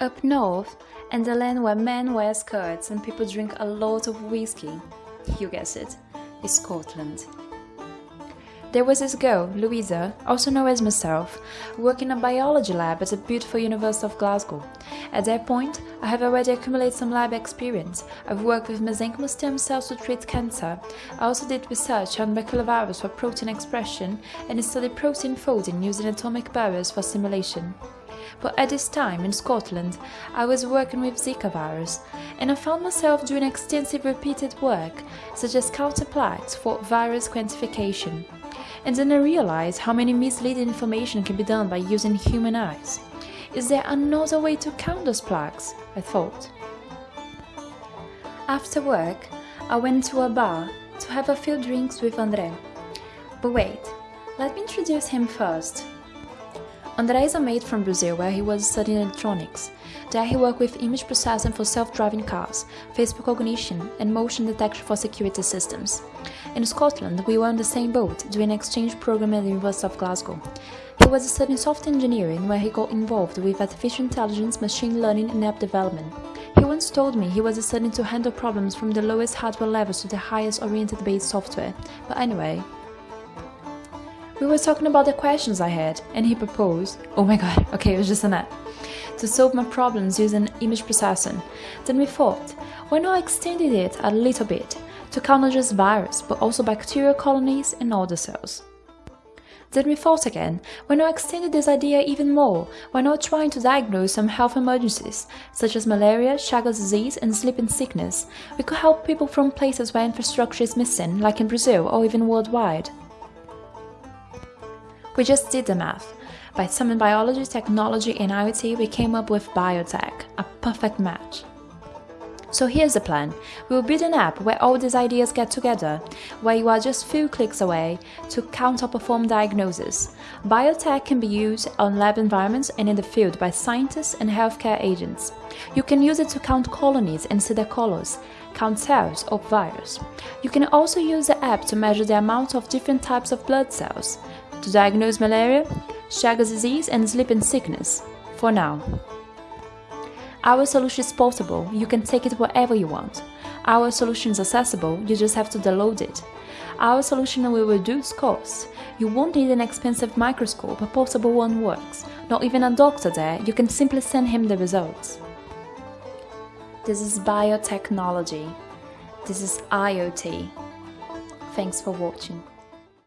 Up north, in the land where men wear skirts and people drink a lot of whiskey, you guess it, is Scotland. There was this girl, Louisa, also known as myself, working in a biology lab at the beautiful University of Glasgow. At that point, I have already accumulated some lab experience. I've worked with mesenchymal stem cells to treat cancer. I also did research on baculovirus for protein expression and studied protein folding using atomic barriers for simulation. But at this time, in Scotland, I was working with Zika virus, and I found myself doing extensive repeated work, such as counterplaques for virus quantification and then I realized how many misleading information can be done by using human eyes. Is there another way to count those plaques? I thought. After work, I went to a bar to have a few drinks with André. But wait, let me introduce him first. André is a mate from Brazil where he was studying electronics. There he worked with image processing for self-driving cars, face recognition and motion detection for security systems. In Scotland, we were on the same boat doing an exchange program at the University of Glasgow. He was studying software engineering where he got involved with artificial intelligence, machine learning and app development. He once told me he was studying to handle problems from the lowest hardware levels to the highest oriented-based software. But anyway, we were talking about the questions I had, and he proposed, oh my god, okay, it was just an app, to solve my problems using image processing. Then we thought, why not extended it a little bit, to count not just virus, but also bacterial colonies and other cells. Then we thought again, why not extend this idea even more? Why not trying to diagnose some health emergencies, such as malaria, Chagas disease and sleeping sickness? We could help people from places where infrastructure is missing, like in Brazil or even worldwide. We just did the math. By summing biology, technology and IoT, we came up with biotech, a perfect match. So here's the plan. We'll build an app where all these ideas get together, where you are just few clicks away to count or perform diagnosis. Biotech can be used on lab environments and in the field by scientists and healthcare agents. You can use it to count colonies and see their colors, count cells of virus. You can also use the app to measure the amount of different types of blood cells, to diagnose malaria, Chagas disease and sleeping sickness, for now. Our solution is portable, you can take it wherever you want. Our solution is accessible, you just have to download it. Our solution will reduce costs. You won't need an expensive microscope, a portable one works. Not even a doctor there, you can simply send him the results. This is biotechnology. This is IoT. Thanks for watching.